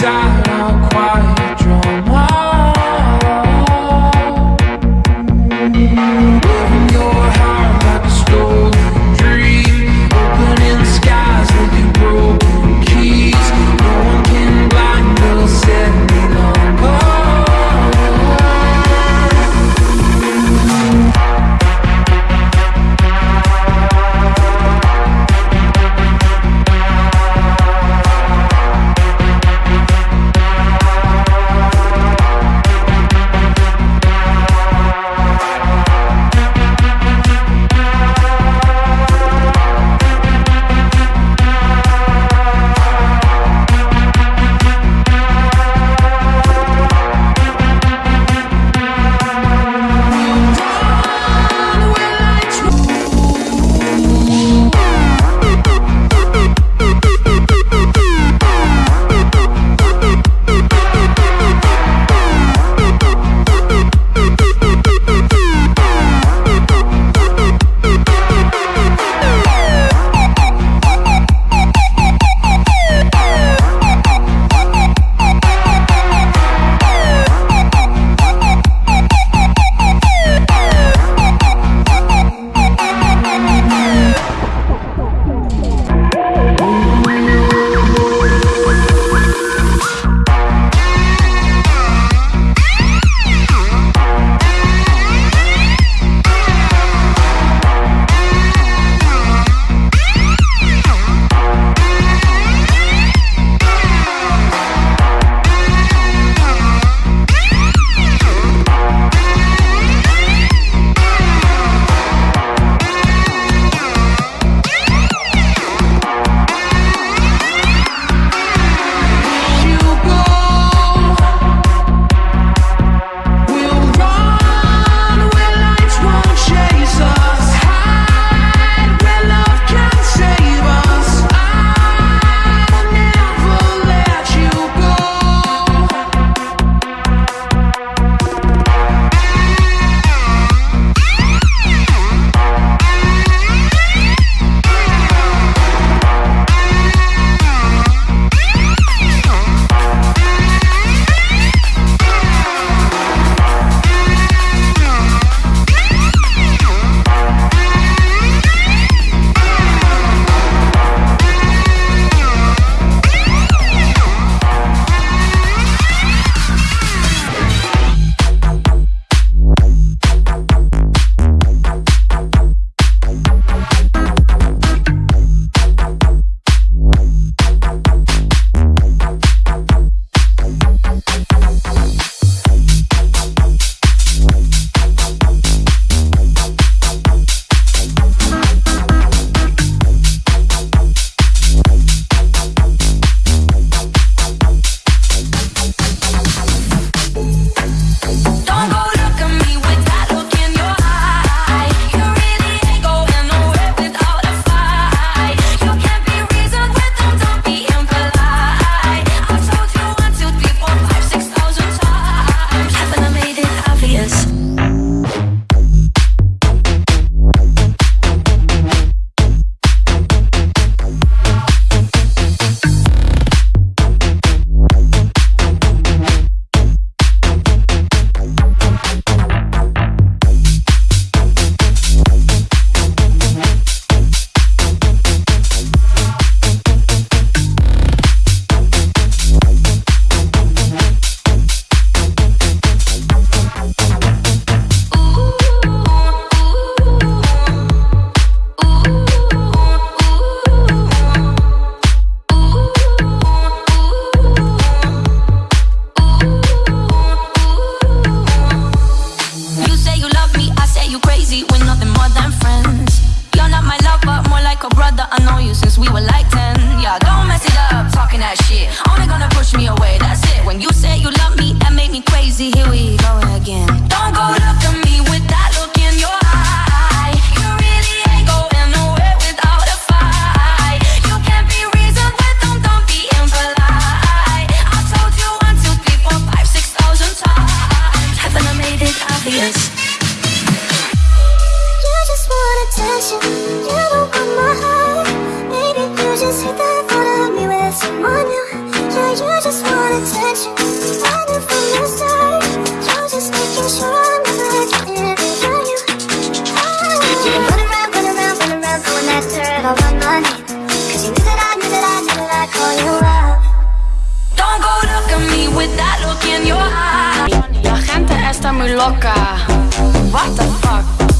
shot. Loca. What the fuck?